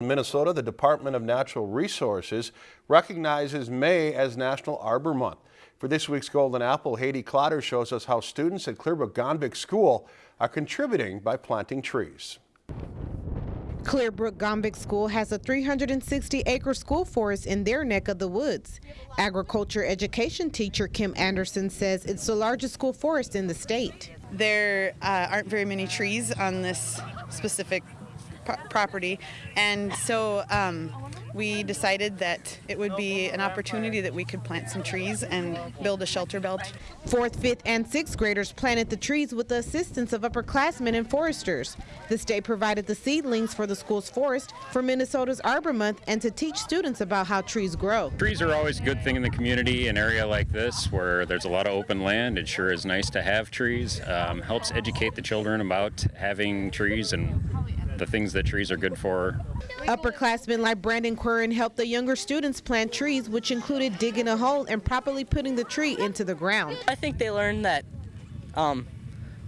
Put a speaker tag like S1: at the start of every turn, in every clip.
S1: Minnesota, the Department of Natural Resources recognizes May as National Arbor Month. For this week's Golden Apple, Haydee Clotter shows us how students at Clearbrook Gonvick School are contributing by planting trees.
S2: Clearbrook Gonvick School has a 360-acre school forest in their neck of the woods. Agriculture education teacher Kim Anderson says it's the largest school forest in the state.
S3: There uh, aren't very many trees on this specific property, and so um, we decided that it would be an opportunity that we could plant some trees and build a shelter belt.
S2: Fourth, fifth, and sixth graders planted the trees with the assistance of upperclassmen and foresters. The state provided the seedlings for the school's forest for Minnesota's Arbor Month and to teach students about how trees grow.
S4: Trees are always a good thing in the community, an area like this where there's a lot of open land. It sure is nice to have trees. Um, helps educate the children about having trees and the things that trees are good for.
S2: Upperclassmen like Brandon Quirren helped the younger students plant trees, which included digging a hole and properly putting the tree into the ground.
S5: I think they learned that um,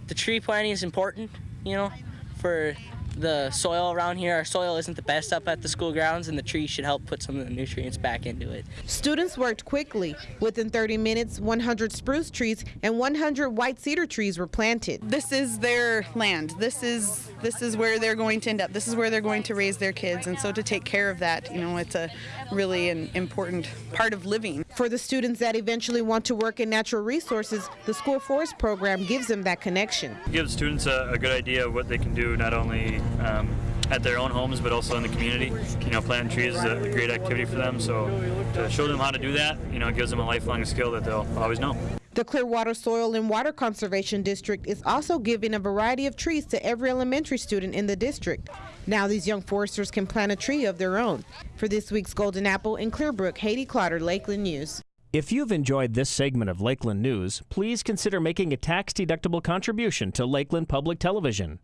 S5: the tree planting is important, you know, for the soil around here. Our soil isn't the best up at the school grounds, and the trees should help put some of the nutrients back into it.
S2: Students worked quickly. Within 30 minutes, 100 spruce trees and 100 white cedar trees were planted.
S3: This is their land. This is this is where they're going to end up. This is where they're going to raise their kids, and so to take care of that, you know, it's a really an important part of living.
S2: For the students that eventually want to work in natural resources, the school forest program gives them that connection.
S6: It gives students a, a good idea of what they can do not only um, at their own homes, but also in the community. You know, planting trees is a great activity for them, so to show them how to do that, you know, it gives them a lifelong skill that they'll always know.
S2: The Clearwater Soil and Water Conservation District is also giving a variety of trees to every elementary student in the district. Now these young foresters can plant a tree of their own. For this week's Golden Apple in Clearbrook, Haydee Clotter, Lakeland News.
S7: If you've enjoyed this segment of Lakeland News, please consider making a tax-deductible contribution to Lakeland Public Television.